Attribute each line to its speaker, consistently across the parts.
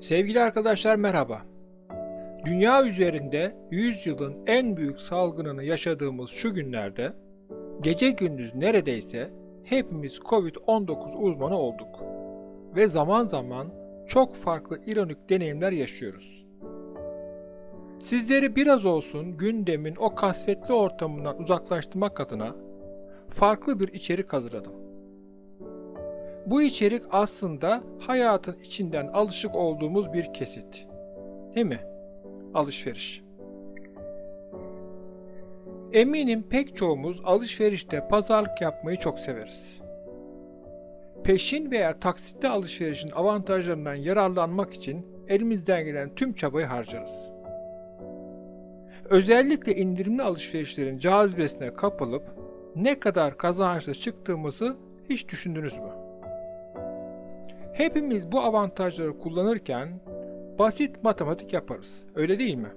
Speaker 1: Sevgili arkadaşlar merhaba. Dünya üzerinde 100 yılın en büyük salgınını yaşadığımız şu günlerde gece gündüz neredeyse hepimiz Covid-19 uzmanı olduk. Ve zaman zaman çok farklı ironik deneyimler yaşıyoruz. Sizleri biraz olsun gündemin o kasvetli ortamından uzaklaştırmak adına farklı bir içerik hazırladım. Bu içerik aslında hayatın içinden alışık olduğumuz bir kesit. Değil mi? Alışveriş. Eminim pek çoğumuz alışverişte pazarlık yapmayı çok severiz. Peşin veya taksitli alışverişin avantajlarından yararlanmak için elimizden gelen tüm çabayı harcarız. Özellikle indirimli alışverişlerin cazibesine kapılıp ne kadar kazançlı çıktığımızı hiç düşündünüz mü? Hepimiz bu avantajları kullanırken basit matematik yaparız. Öyle değil mi?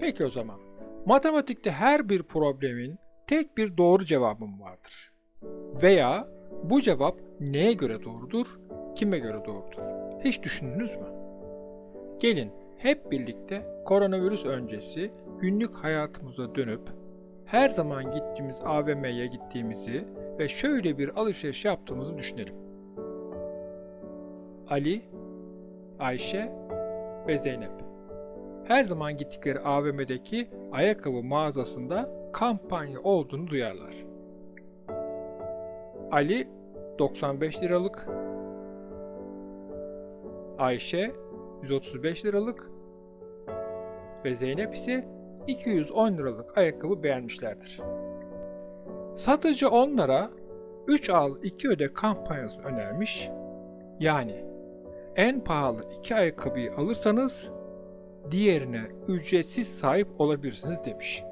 Speaker 1: Peki o zaman. Matematikte her bir problemin tek bir doğru cevabı mı vardır? Veya bu cevap neye göre doğrudur, kime göre doğrudur? Hiç düşündünüz mü? Gelin hep birlikte koronavirüs öncesi günlük hayatımıza dönüp her zaman gittiğimiz AVM'ye gittiğimizi ve şöyle bir alışveriş yaptığımızı düşünelim. Ali, Ayşe ve Zeynep. Her zaman gittikleri AVM'deki ayakkabı mağazasında kampanya olduğunu duyarlar. Ali 95 liralık, Ayşe 135 liralık ve Zeynep ise 210 liralık ayakkabı beğenmişlerdir. Satıcı onlara 3 al 2 öde kampanyasını önermiş. Yani en pahalı iki ayakkabıyı alırsanız diğerine ücretsiz sahip olabilirsiniz demiş.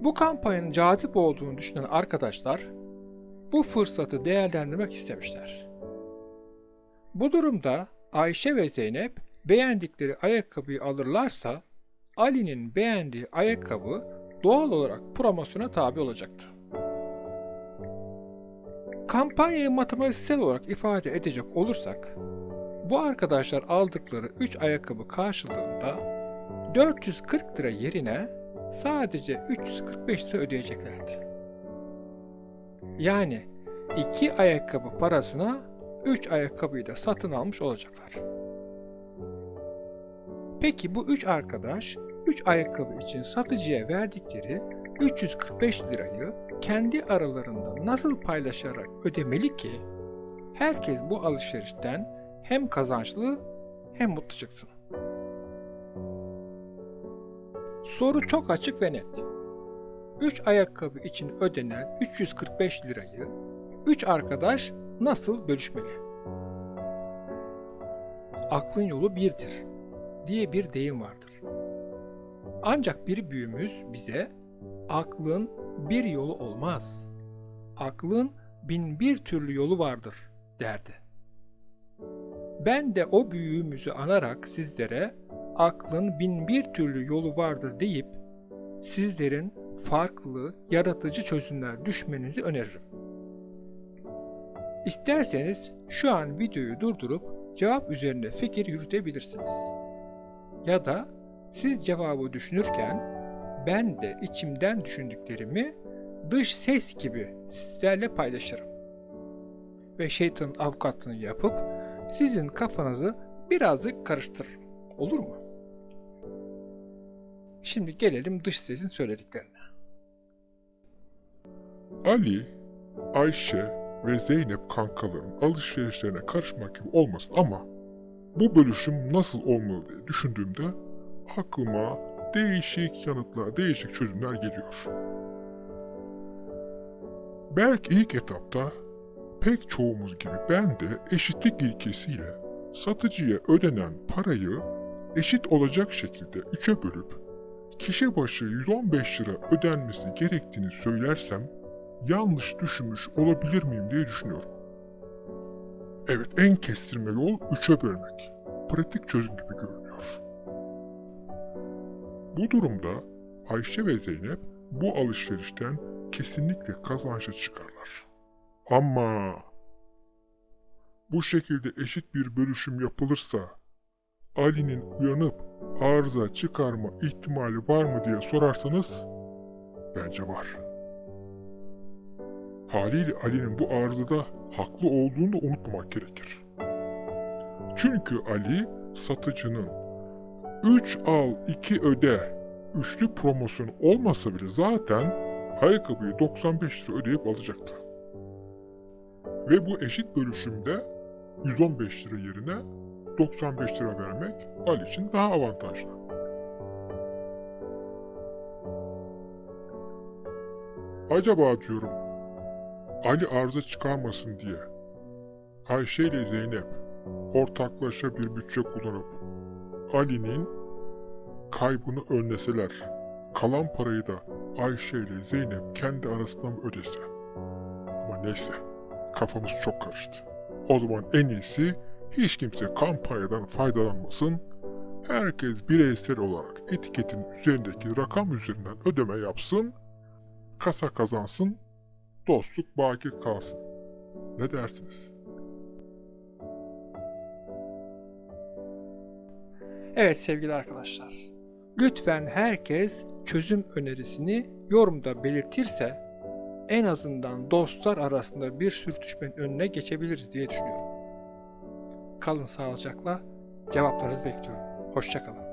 Speaker 1: Bu kampanyanın cazip olduğunu düşünen arkadaşlar bu fırsatı değerlendirmek istemişler. Bu durumda Ayşe ve Zeynep beğendikleri ayakkabıyı alırlarsa Ali'nin beğendiği ayakkabı doğal olarak promosyona tabi olacaktı. Kampanyayı matematiksel olarak ifade edecek olursak, bu arkadaşlar aldıkları 3 ayakkabı karşılığında 440 lira yerine sadece 345 lira ödeyeceklerdi. Yani 2 ayakkabı parasına 3 ayakkabıyı da satın almış olacaklar. Peki bu 3 arkadaş 3 ayakkabı için satıcıya verdikleri 345 lirayı kendi aralarında nasıl paylaşarak ödemeli ki herkes bu alışverişten hem kazançlı hem mutlu çıksın. Soru çok açık ve net. 3 ayakkabı için ödenen 345 lirayı 3 arkadaş nasıl bölüşmeli? Aklın yolu birdir diye bir deyim vardır. Ancak bir büyüğümüz bize aklın bir yolu olmaz. Aklın bin bir türlü yolu vardır derdi. Ben de o büyüğümüzü anarak sizlere aklın bin bir türlü yolu vardır deyip sizlerin farklı, yaratıcı çözümler düşmenizi öneririm. İsterseniz şu an videoyu durdurup cevap üzerine fikir yürütebilirsiniz. Ya da siz cevabı düşünürken ben de içimden düşündüklerimi dış ses gibi sizlerle paylaşırım. Ve şeytanın avukatlığını yapıp sizin kafanızı birazcık karıştırırım. Olur mu? Şimdi gelelim dış sesin söylediklerine.
Speaker 2: Ali, Ayşe ve Zeynep kankaların alışverişlerine karışmak gibi olmasın ama bu bölüşüm nasıl olmalı diye düşündüğümde aklıma değişik yanıtlar, değişik çözümler geliyor. Belki ilk etapta pek çoğumuz gibi ben de eşitlik ilkesiyle satıcıya ödenen parayı eşit olacak şekilde üçe bölüp kişi başı 115 lira ödenmesi gerektiğini söylersem yanlış düşünmüş olabilir miyim diye düşünüyorum. Evet en kestirme yol üçe bölmek. Pratik çözüm gibi görünüyor. Bu durumda Ayşe ve Zeynep bu alışverişten kesinlikle kazançlı çıkarlar. Ama Bu şekilde eşit bir bölüşüm yapılırsa Ali'nin uyanıp arıza çıkarma ihtimali var mı diye sorarsanız bence var. Haliyle Ali'nin bu arızada haklı olduğunu da unutmamak gerekir. Çünkü Ali satıcının 3 al 2 öde üçlü promosyon olmasa bile zaten ayakkabıyı 95 lira ödeyip alacaktı. Ve bu eşit bölüşümde 115 lira yerine 95 lira vermek Ali için daha avantajlı. Acaba diyorum Ali arıza çıkarmasın diye Ayşe ile Zeynep ortaklaşa bir bütçe kullanıp Ali'nin kaybını önleseler, kalan parayı da Ayşe ile Zeynep kendi arasında mı ödese? Ama neyse, kafamız çok karıştı. O zaman en iyisi hiç kimse kampanyadan faydalanmasın, herkes bireysel olarak etiketin üzerindeki rakam üzerinden ödeme yapsın, kasa kazansın, dostluk baki kalsın. Ne dersiniz?
Speaker 1: Evet sevgili arkadaşlar. Lütfen herkes çözüm önerisini yorumda belirtirse en azından dostlar arasında bir sürtüşmenin önüne geçebiliriz diye düşünüyorum. Kalın sağlıcakla cevaplarınızı bekliyorum. Hoşçakalın.